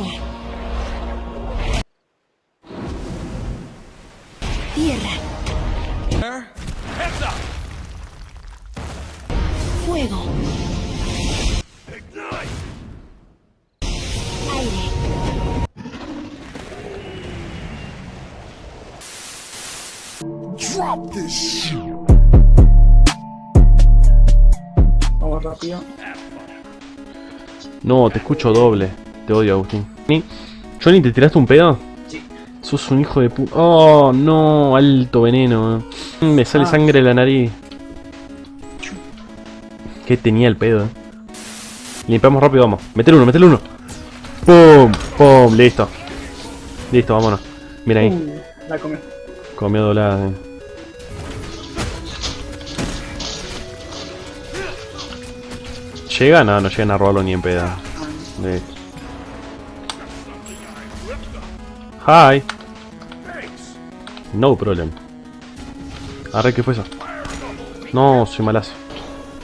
Agua. Tierra. Fuego. Aire. Vamos rápido. No, te escucho doble. Te odio, Agustín. Johnny, ¿te tiraste un pedo? Sí. Sos un hijo de pu... Oh, no, alto veneno. eh. Me sale Ah. sangre de la nariz. ¿Qué tenía el pedo? eh? Limpiamos rápido, vamos. Metele uno, metele uno. ¡Pum! ¡Pum! Listo. Listo, vámonos. Mira ahí. Uh, la comí. Comió doblada. eh. ¿Llega? No, no llegan a robarlo ni en pedo. Listo. Hi. No problem. Arre, ¿qué fue eso? No, soy malazo.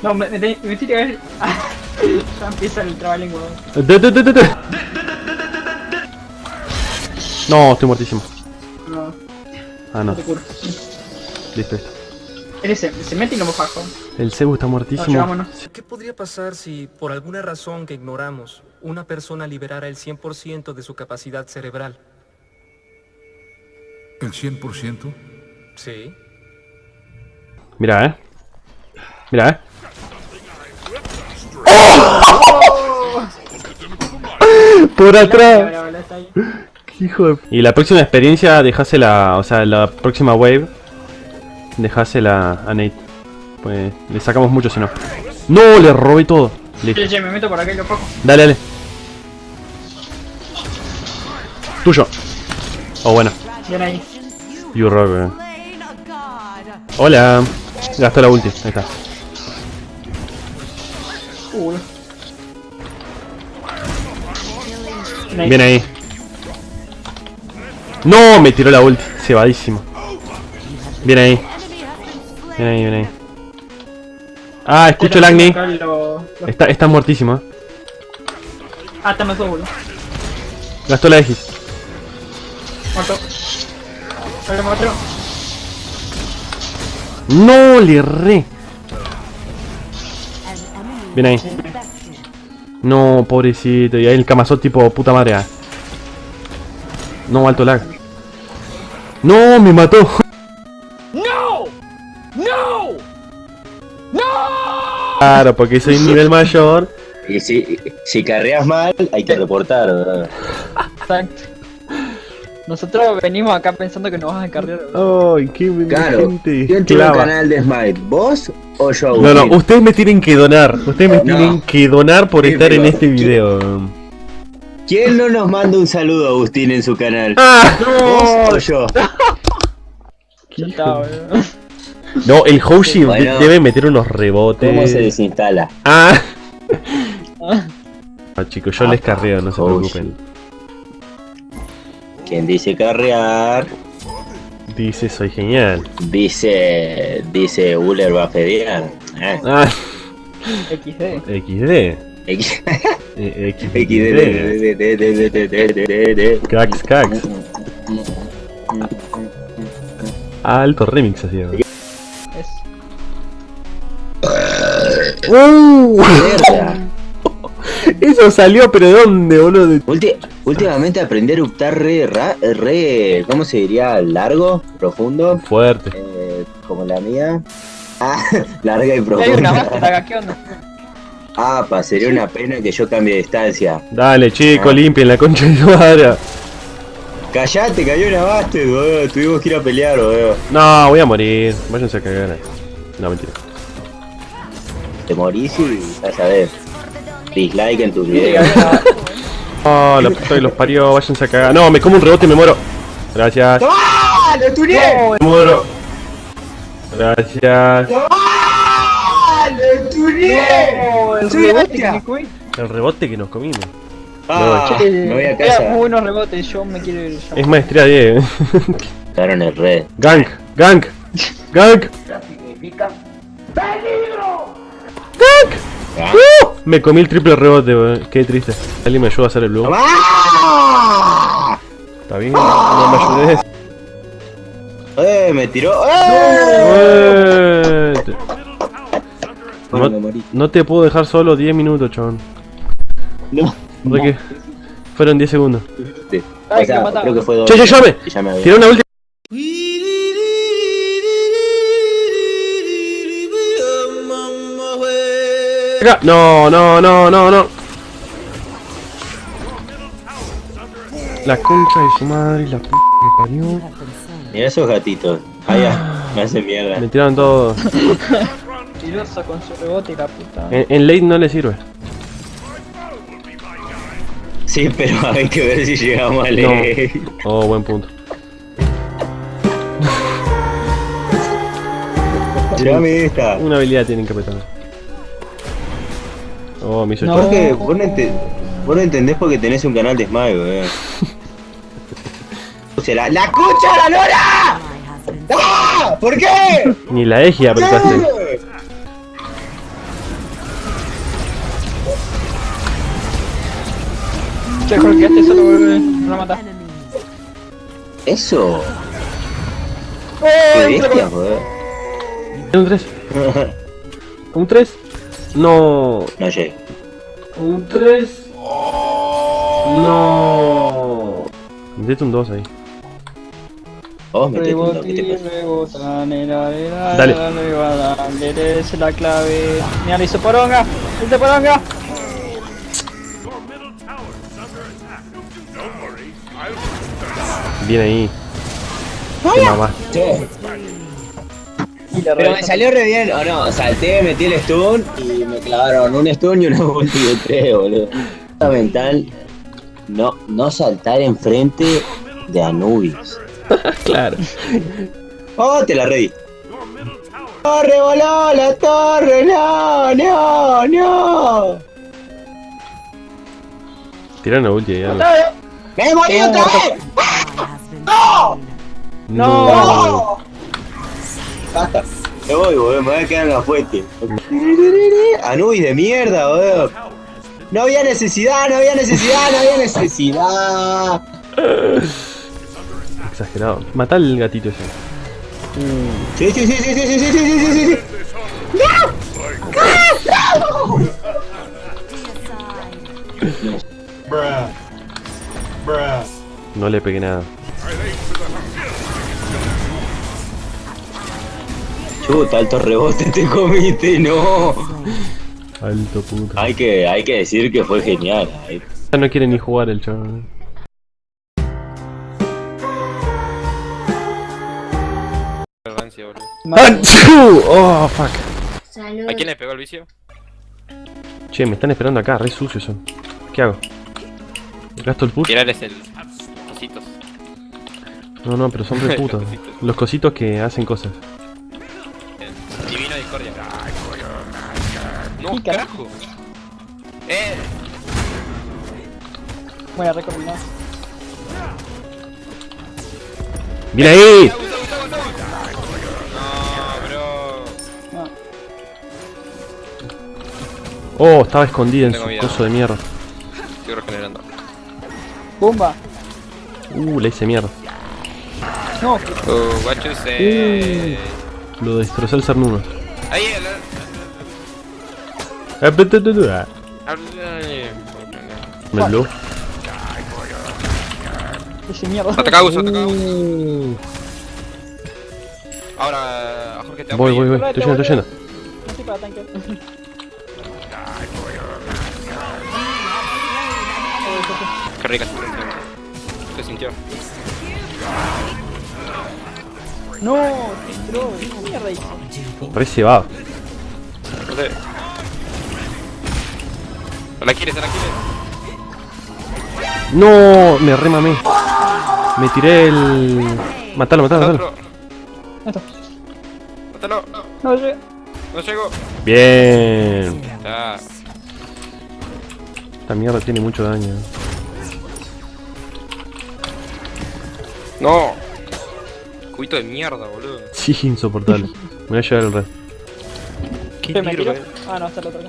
No, me, me, me tiré a ver. ya empieza el trabalengua. De- de- de- de- de. No, estoy muertísimo. No, Ah, no no. te curo. Listo, listo. Se, mete y no me bajo. El Cebu está muertísimo. ¿Qué podría pasar si, por alguna razón que ignoramos, una persona liberara el 100% de su capacidad cerebral? ¿El 100%? Sí. Mira, eh. Mira, eh. Por atrás. Hijo de... Y la próxima experiencia dejásela, o sea, la próxima wave, dejásela a Nate. Pues le sacamos mucho si no. No, le robé todo. Listo. Che, che, me meto por acá y lo cojo. Dale, dale. Tuyo. Oh, bueno. Ven ahí. You rock. Hola. Gastó la ulti. Ahí está. Uh. Ven ahí. No, me tiró la ulti. Cebadísimo. Bien ahí. Bien ahí, bien ahí. Ah, escucho el Agni. Está, está muertísimo. eh. Ah, está más boludo. Gastó la X. Muerto. Otro. No, le erré. Bien ahí. No, pobrecito. Y ahí el camazot tipo puta madre. ah. No, alto lag. No, me mató. Claro, porque soy nivel mayor. Y si, si carreas mal, hay que reportar, ¿verdad? Exacto. Nosotros venimos acá pensando que nos vas a encargar. Ay, qué Claro. gente ¿Quién tiene un canal de Smite? ¿Vos o yo? No, no, ustedes me tienen que donar. Ustedes me No. tienen que donar por Sí, estar en este video. ¿Quién no nos manda un saludo, Agustín, en su canal? ¡Ah! ¿Vos o yo? No, el Hoshi Bueno. debe meter unos rebotes. ¿Cómo se desinstala? Ah. Ah. No, chicos, yo les carreo, no se Hoshi. preocupen. ¿Quién dice carrear? Dice, soy genial. Dice. Dice Uller va a fedear. ¿eh? Ah, XD. XD. X- Eh, XD. XD. Cax, cax. Alto remix así. ¿no? Es. Eso salió, pero ¿de dónde, boludo? Ulti- últimamente aprendí a eruptar re, re. ¿Cómo se diría? ¿Largo? ¿Profundo? Fuerte. Eh, como la mía. Ah, larga y Hay una profunda. base acá, ¿qué onda? Ah, pa, sería una pena que yo cambie de distancia. Dale, chico, Ah. limpien la concha de tu madre. Callate, cayó una base, boludo. Tuvimos que ir a pelear, boludo. No, voy a morir. Váyanse a cagar. No, mentira. Te morís y ya sabes. Dislike en tus videos. Oh, la puta que los parió, váyanse a cagar. No, me como un rebote y me muero. Gracias. ¡Ah! ¡Lo tuneé! Me muero. Gracias. ¡Ah! ¡Lo tuneé! el Soy rebote que me comí. El rebote que nos comimos. Ah, Che, me voy a Era casa. muy buenos rebotes, yo me quiero ir. Es maestría 10. Quedaron en red. Gang, gang, gang. Gang. Ah. Uh, me comí el triple rebote, weón. Qué triste. Alguien me ayuda a hacer el blue. ¡Ah! ¡Ah! Está bien, no me ayudes. ¡Eh! Me tiró. ¡Eh! Eh, No, no te puedo dejar solo 10 minutos, chabón. No. ¿De qué? Fueron 10 segundos. Ay, O sea, que creo que fue dos. ¡Che, che, llame! Tiré una última. Acá. No, no, no, no, no. La concha de su madre, la p que parió. Mira esos gatitos. Ah, ya. Me hace mierda. Me tiraron todo. Tiroso con su rebote y la puta. En, en late no le sirve. Sí, pero hay que ver si llegamos a No. leer. Oh, buen punto. Tirame esta. Una habilidad tienen que apretar. Oh, me hizo No. Porque vos no, ente- vos no entendés porque tenés un canal de Smile, weón. O sea, la, ¡La concha de la lora! ¡Ah! ¿Por qué? Ni la eje apretaste. Che, Jorge, este solo vuelve a matar. Eso. ¡Oh! Qué bestia. Un 3. Un 3. No. No llegué. Un 3. No. Metete un 2 ahí. Vos metete un Rebote toque, ¿qué te y pasa? rebota, nera, nera, Dale. la clave. Mira, hizo poronga. Hizo poronga. Bien ahí. Te Pero me salió re bien, o no, salté, metí el stun y me clavaron un stun y una ulti de tres, boludo. Fundamental no, no saltar enfrente de Anubis. Claro. Oh, te la reí. ¡Torre voló! ¡La torre! ¡No! ¡No! ¡No! Tira una ulti ahí. algo. ¡Me morí otra vez! No. Me voy, boludo, me voy a quedar en la fuente. Anubis de mierda, boludo. No había necesidad, no había necesidad, no había necesidad. Exagerado. Mata al gatito ese. Sí, sí, sí, sí, sí, sí, sí, sí, sí, sí, sí. No le pegué nada. Chuta, alto rebote te comiste, no. Alto puto. Hay que, hay que decir que fue genial. Ya no quiere ni jugar el chaval. ¡Oh, fuck! ¿A quién le pegó el vicio? Che, me están esperando acá, re sucios son. ¿Qué hago? ¿Gasto el push? Tirarles el. Cositos. No, no, pero son re putos. Los cositos que hacen cosas. Carajo. Eh. Buena recombinada. ¡Viene ahí! No, bro. No. Oh, estaba escondida en Tengo su miedo. coso de mierda. Estoy regenerando. ¡Bumba! Uh, le hice mierda. No, Uh, guacho se. Lo destrozó el Cernuno. Ahí, el. Tu, tu, tu, ah. Me blow. ese mierda. Ataca Gus, ataca Gus. Ahora, Jorge te Voy, voy, voy. Estoy yendo, estoy yendo. No estoy para tanque. Qué rica se sintió. No, bro, ¿qué mierda hizo? Re cebado. No sé. ¿La quieres? ¿La quieres? No, me remamé. Me tiré el. Matalo, matalo, Al matalo. Mátalo. No, yo. No llego. Bien. Ya. Esta mierda tiene mucho daño. No. Cubito de mierda, boludo. Sí, insoportable. Me voy a llevar el red. Qué ¿Qué me tiro? eh. Ah, no, está el otro acá.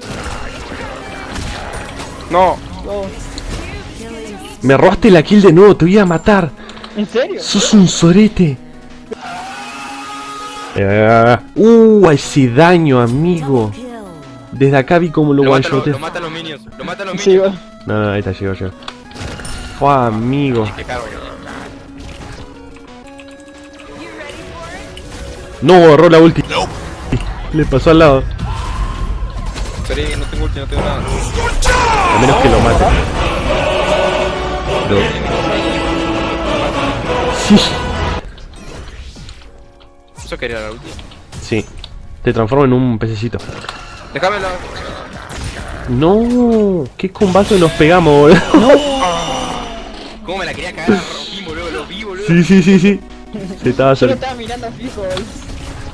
No. Go. Me robaste la kill de nuevo, te voy a matar. ¿En serio? Sos un sorete. Eh, uh, ese daño, amigo. Desde acá vi como lo Lo matan, one lo, lo matan los minions. Lo matan los Sí, minions. No, no, ahí está, llegó, llegó. Fue amigo. Caro. No, agarró la ulti. Le pasó al lado. Sorry, no tengo ulti, no tengo nada. A menos que lo mate. Pero- Sí, Eso quería la ulti. sí. Te transforma en un pececito. Déjamela. No, qué combate nos pegamos, boludo. ¿Cómo me la quería cagar? Lo vi, boludo, lo vi, boludo. Sí, sí, sí, sí. Se estaba Yo estaba mirando fijo, boludo.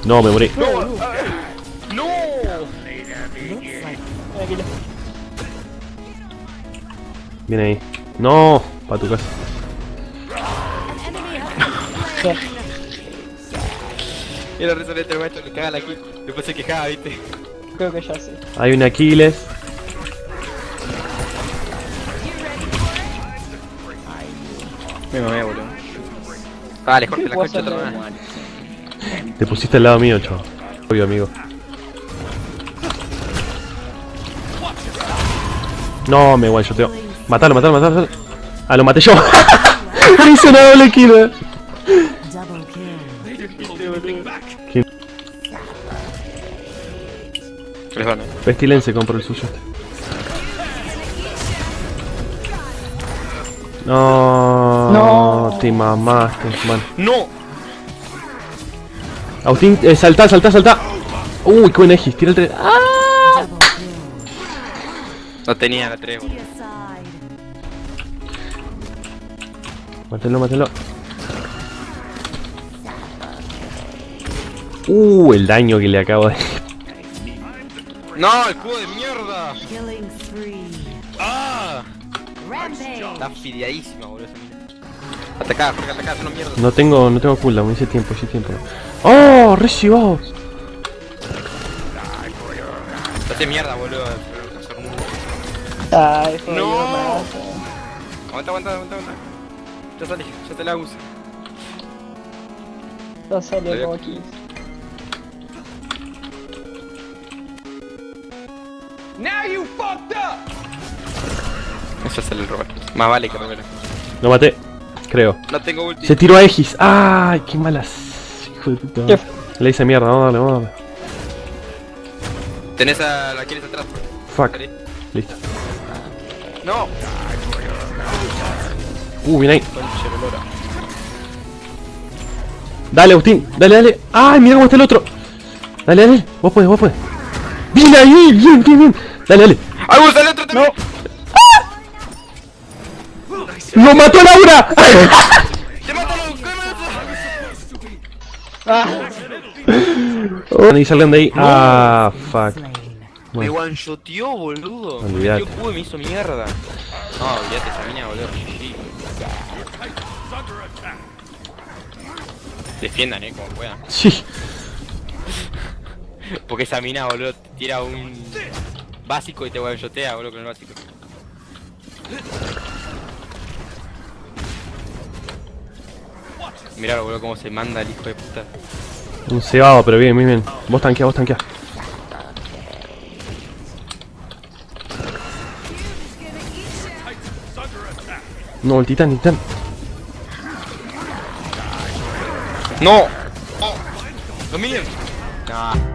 No, me morí. No. No. Tranquilo. Viene ahí. No, para tu casa. Y la risa de este maestro le caga la kill. Después se quejaba, viste. Creo que ya sé. Hay un Aquiles. Me mamé, boludo. Vale, Jorge, la concha vez. Te pusiste al lado mío, chaval. Obvio, amigo. No, me one shoteo. Matalo, matalo, matalo. Ah, lo maté yo. Hice una doble kill. eh. ¿Quién? Perdón, eh. Pestilence compró el suyo. No, No. te mamaste, man. ¡No! Agustín, eh, saltá, saltá, saltá. Uy, qué buen Egis, tira el 3. ¡Ah! No tenía la 3, boludo. Mátelo, mátelo. Uh, el daño que le acabo de. ¡No, el cubo de mierda! ¡Ah! Está fideadísima, boludo, esa mina. Atacá, Jorge, atacá, una mierda. No tengo, no tengo cooldown, hice tiempo, hice tiempo. ¡Oh! Recibo. Date mierda, boludo. Ay, No. Aguanta, aguanta, aguanta, aguanta. Ya salí, ya te la uso. Ya salió como aquí. Eso es el robar. Más vale que romper. Lo maté, creo. No tengo ulti. Se tiró a Egis. ¡Ay, qué malas! Hijo de puta. ¿Qué? Le hice mierda, vamos a darle, vamos a darle. Tenés a la quieres atrás. Fuck. Listo. No. Uh, bien ahí. Dale, Agustín, dale, dale. ¡Ay, mira cómo está el otro! Dale, dale, vos podés, vos podés. ¡Bien ahí! ¡Bien, bien, bien! Dale, dale. ¡Ah, gusta el otro también! ¡Lo mató Laura! ¡Te! ¿Qué me haces? Ah, y salgan de ahí. Ah, fuck. Me one-shoteó, boludo. Olvidate. Yo pude me hizo mierda. No, olvídate esa mina, boludo. Defiendan, eh, como puedan. Sí. Porque esa mina, boludo, te tira un básico y te one-shotea, boludo, con el básico. Mirá, boludo, cómo se manda el hijo de puta. Un cebado, pero bien, bien, bien. Vos tanqueá, vos tanqueá. No, el titán, el titán. ¡No! ¡Los minions! Nah.